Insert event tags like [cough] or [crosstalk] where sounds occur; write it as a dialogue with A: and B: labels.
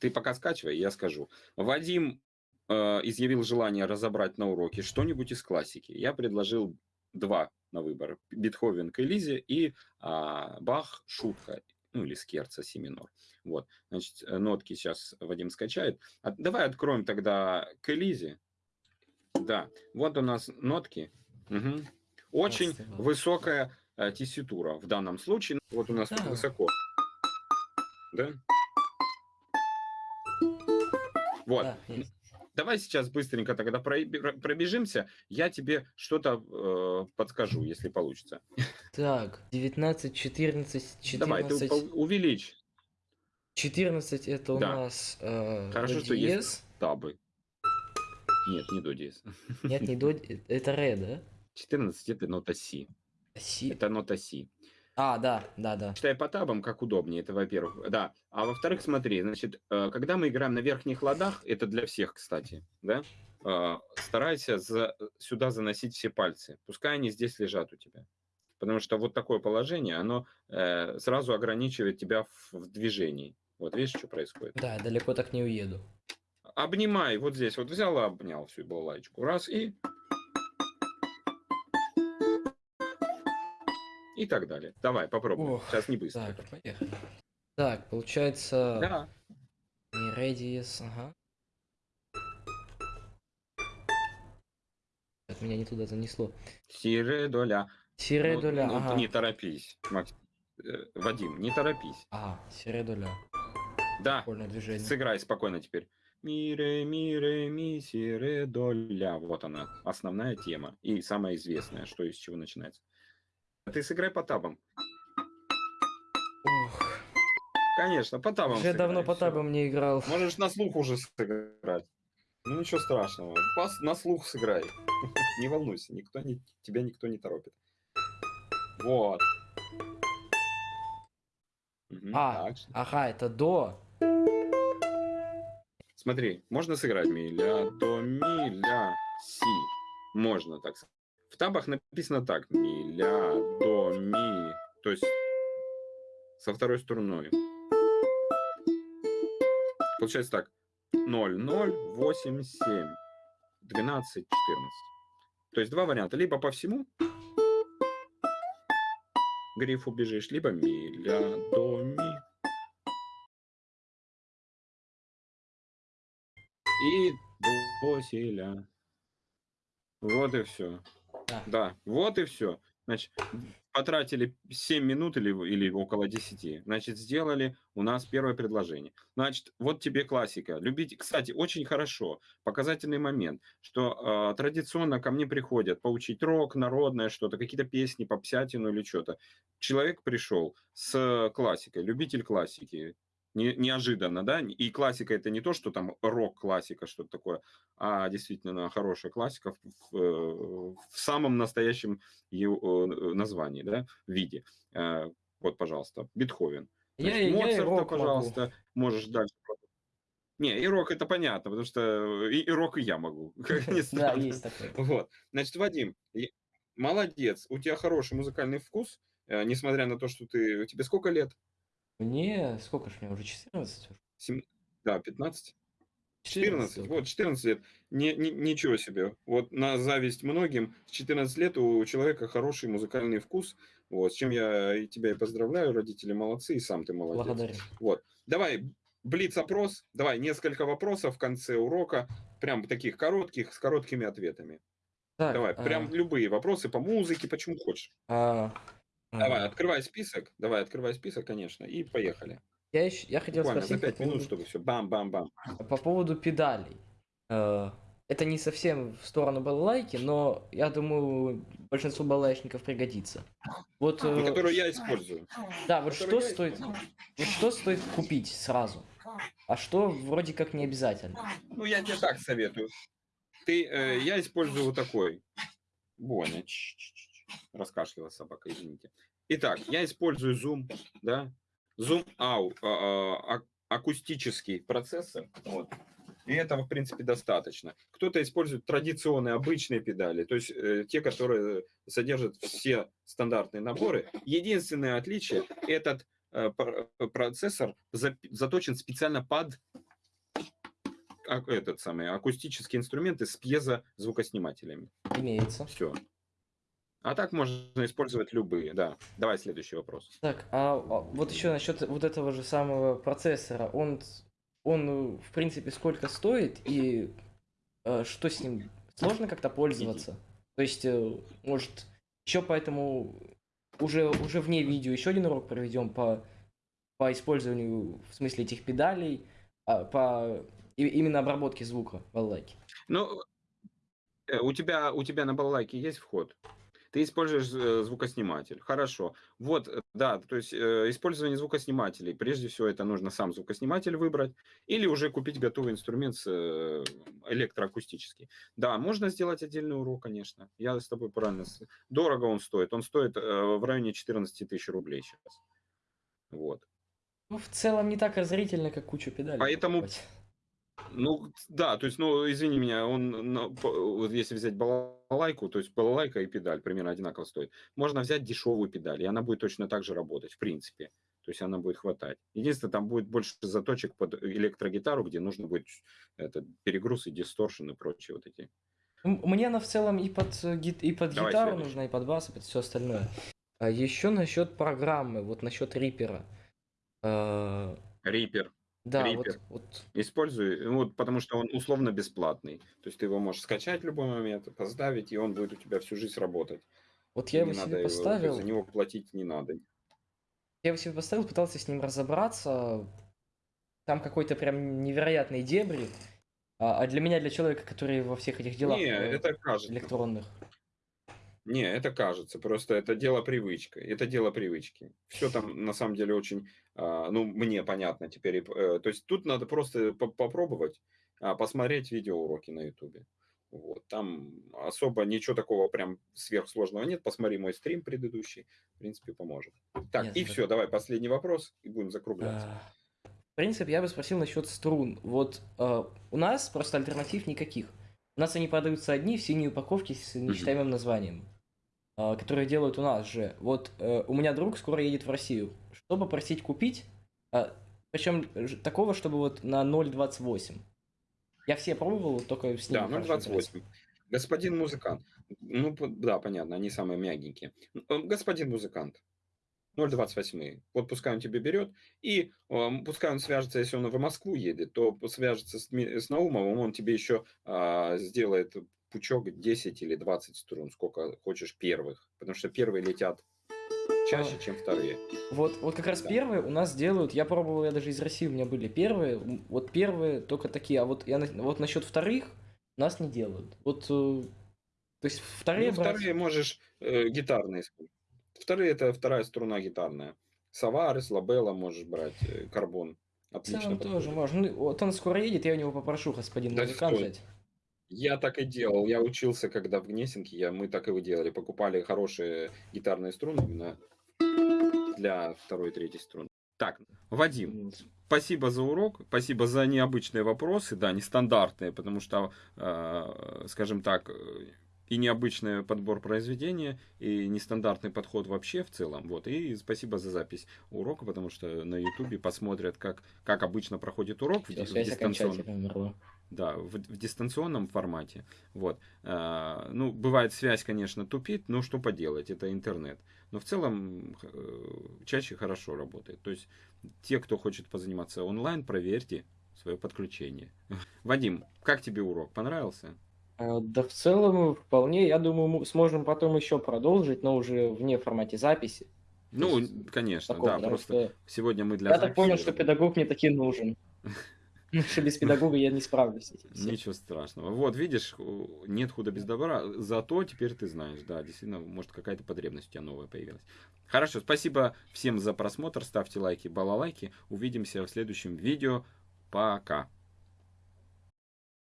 A: Ты пока скачивай, я скажу. Вадим э, изъявил желание разобрать на уроке что-нибудь из классики. Я предложил два на выбор. Бетховен к Элизе и а, Бах Шутка, ну или Скерца си минор. Вот, значит, э, нотки сейчас Вадим скачает. А, давай откроем тогда к Элизе. Да, вот у нас нотки. Угу. Очень Спасибо. высокая э, тесситура в данном случае. Вот у нас да. высоко. Да? Вот. Да, Давай сейчас быстренько тогда пробежимся. Я тебе что-то э, подскажу, если получится.
B: Так, 19, 14, 14.
A: Давай, ты увеличь.
B: 14 это у да. нас э,
A: Хорошо, что есть табы. Нет, не до диез.
B: Нет, не до Это ре, да?
A: 14 это нота си.
B: Си.
A: Это нота си.
B: А, да, да, да.
A: Читай по табам, как удобнее, это во-первых. Да. А во-вторых, смотри, значит, э, когда мы играем на верхних ладах, это для всех, кстати, да, э, старайся за, сюда заносить все пальцы. Пускай они здесь лежат у тебя. Потому что вот такое положение, оно э, сразу ограничивает тебя в, в движении. Вот видишь, что происходит?
B: Да, далеко так не уеду.
A: Обнимай, вот здесь вот взял, обнял всю балалайку. Раз и и так далее. Давай, попробуем. Ох, Сейчас не быстро.
B: Так, поехали. Так, получается... Да. Не radius, ага. Так, меня не туда занесло.
A: Сире доля.
B: Сире ну, доля, ну, ага.
A: Не торопись, Макс. Э, Вадим, не торопись.
B: А, сире доля.
A: Да, движение. сыграй спокойно теперь. Мире, мире, ми, сире, доля. Вот она, основная тема. И самая известная, что из чего начинается. Ты сыграй по табам. Ох. Конечно, по табам
B: Уже давно по табам не играл.
A: Можешь на слух уже сыграть. Ну ничего страшного. Пас на слух сыграй. [laughs] не волнуйся, никто не, тебя никто не торопит. Вот.
B: А, так. ага, это до.
A: Смотри, можно сыграть ми, ля, до, ми, ля, си. Можно так сказать табах написано так. Ми, ля, до, ми. То есть со второй струной. Получается так. 0, 0, 8, 7, 12, 14. То есть два варианта. Либо по всему грифу бежишь, либо ми, ля, до, ми. И до, си, ля. Вот и все. Да. да, вот и все. Значит, потратили 7 минут или, или около 10. Значит, сделали у нас первое предложение. Значит, вот тебе классика. Любить, кстати, очень хорошо. Показательный момент, что э, традиционно ко мне приходят поучить рок, народное что-то, какие-то песни, попсятину или что-то. Человек пришел с классикой, любитель классики не, неожиданно, да, и классика это не то, что там рок-классика, что-то такое, а действительно хорошая классика в, в, в самом настоящем ее э, названии, да, виде. Э, вот, пожалуйста, Бетховен.
B: Значит, я, Моцарта, я рок
A: пожалуйста, могу. можешь дальше. Не, и рок это понятно, потому что и, и рок и я могу. [laughs] [laughs]
B: Да, есть такой.
A: Вот. Значит, Вадим, молодец, у тебя хороший музыкальный вкус, э, несмотря на то, что ты... Тебе сколько лет?
B: Мне сколько ж мне уже 14?
A: Сем... Да, 15. 14, 14 вот 14 лет. Не, не, ничего себе. Вот на зависть многим, с 14 лет у человека хороший музыкальный вкус. Вот, с чем я и тебя и поздравляю, родители молодцы, и сам ты молодец.
B: Благодарю.
A: Вот. Давай, блиц-опрос. Давай, несколько вопросов в конце урока. Прям таких коротких, с короткими ответами. Так, Давай, а... прям любые вопросы по музыке, почему хочешь.
B: А...
A: Давай, открывай список. Давай, открывай список, конечно, и поехали.
B: Я, еще, я хотел
A: Буквально
B: спросить...
A: за 5 минут, чтобы все бам-бам-бам.
B: По поводу педалей. Э, это не совсем в сторону балалайки, но я думаю, большинству балалайшников пригодится. Вот,
A: э, которую я использую.
B: Да, вот что стоит, вот что стоит купить сразу, а что вроде как не обязательно.
A: Ну, я тебе так советую. Ты, э, я использую вот такой. Боня. Раскашлялась собака, извините. Итак, я использую Zoom, да, Zoom ау, а, а, акустический процессор, вот, и этого, в принципе, достаточно. Кто-то использует традиционные, обычные педали, то есть э, те, которые содержат все стандартные наборы. Единственное отличие, этот э, процессор за, заточен специально под а, этот самый, акустические инструменты с пьезозвукоснимателями.
B: Имеется.
A: Все. А так можно использовать любые, да. Давай следующий вопрос.
B: Так, а, а вот еще насчет вот этого же самого процессора. Он, он в принципе, сколько стоит и э, что с ним? Сложно как-то пользоваться? То есть, э, может, еще поэтому уже, уже вне видео еще один урок проведем по, по использованию, в смысле, этих педалей, а, по именно обработке звука в балалайке.
A: Ну, э, у тебя, у тебя на балалайке есть вход? Ты используешь э, звукосниматель. Хорошо. Вот, э, да, то есть э, использование звукоснимателей. Прежде всего, это нужно сам звукосниматель выбрать или уже купить готовый инструмент электроакустический. Да, можно сделать отдельный урок, конечно. Я с тобой правильно. Дорого он стоит. Он стоит в районе 14 тысяч рублей сейчас. Вот.
B: Ну, в целом не так разорительно, как кучу педалей.
A: Поэтому... Покупать. Ну, да, то есть, ну, извини меня, он, ну, вот если взять балалайку, то есть балалайка и педаль примерно одинаково стоит. Можно взять дешевую педаль, и она будет точно так же работать, в принципе. То есть она будет хватать. Единственное, там будет больше заточек под электрогитару, где нужно будет этот перегруз и дисторшн и прочие вот эти.
B: Мне она в целом и под, э, и под Давай гитару следующий. нужна, и под бас, и под все остальное. А еще насчет программы, вот насчет Рипера.
A: Рипер.
B: Да, вот, вот.
A: Используй, ну, вот, потому что он условно бесплатный. То есть ты его можешь скачать в любой момент, поставить, и он будет у тебя всю жизнь работать.
B: Вот я его себе поставил.
A: за него платить не надо.
B: Я его себе поставил, пытался с ним разобраться. Там какой-то прям невероятный дебри. А, а для меня, для человека, который во всех этих делах
A: не, э, это кажется.
B: электронных.
A: Не, это кажется, просто это дело привычка, это дело привычки. Все там на самом деле очень, а, ну, мне понятно теперь. Э, то есть тут надо просто попробовать, а, посмотреть видеоуроки на ютубе. Вот, там особо ничего такого прям сверхсложного нет. Посмотри мой стрим предыдущий, в принципе, поможет. Так, нет, и все, давай последний вопрос, и будем закругляться.
B: А, в принципе, я бы спросил насчет струн. Вот э, у нас просто альтернатив никаких. У нас они продаются одни в синей упаковке с нечитаемым названием, а, которые делают у нас же. Вот э, у меня друг скоро едет в Россию. Что попросить купить? А, Причем такого, чтобы вот на 0.28. Я все пробовал, только с
A: ним. Да, 0.28. Господин музыкант. Ну, да, понятно, они самые мягенькие. Э, господин музыкант. 0,28. Вот пускай он тебе берет, и э, пускай он свяжется, если он в Москву едет, то свяжется с, с Наумовым, он тебе еще э, сделает пучок 10 или 20 струн, сколько хочешь первых, потому что первые летят чаще, чем вторые.
B: Вот, вот как раз да. первые у нас делают, я пробовал, я даже из России у меня были первые, вот первые только такие, а вот, я, вот насчет вторых нас не делают. Вот, э, то есть вторые
A: ну, брать... вторые можешь э, гитарные использовать. Вторые это вторая струна гитарная. Саварес, Лабелла можешь брать, э, карбон.
B: Отлично. тоже можно. Ну, вот он скоро едет, я у него попрошу, господин да музыкант взять.
A: Я так и делал. Я учился, когда в Гнесинке, я, мы так и делали. Покупали хорошие гитарные струны именно для второй и третьей струны. Так, Вадим, спасибо за урок, спасибо за необычные вопросы, да, нестандартные, потому что, э, скажем так, и необычный подбор произведения, и нестандартный подход вообще в целом. Вот. И спасибо за запись урока, потому что на ютубе посмотрят, как, как обычно проходит урок Все, в, в дистанционном. Да, в, в дистанционном формате. Вот. А, ну, бывает связь, конечно, тупит, но что поделать, это интернет. Но в целом э, чаще хорошо работает. То есть те, кто хочет позаниматься онлайн, проверьте свое подключение. [laughs] Вадим, как тебе урок? Понравился?
B: А, да в целом вполне, я думаю, мы сможем потом еще продолжить, но уже вне формате записи.
A: Ну, конечно, такого, да, просто что... сегодня мы для
B: Я так понял, что педагог мне таки нужен. [laughs] Что без педагога я не справлюсь с этим.
A: Ничего страшного. Вот, видишь, нет худа без добра, зато теперь ты знаешь, да, действительно, может какая-то потребность у тебя новая появилась. Хорошо, спасибо всем за просмотр, ставьте лайки, балалайки, увидимся в следующем видео, пока.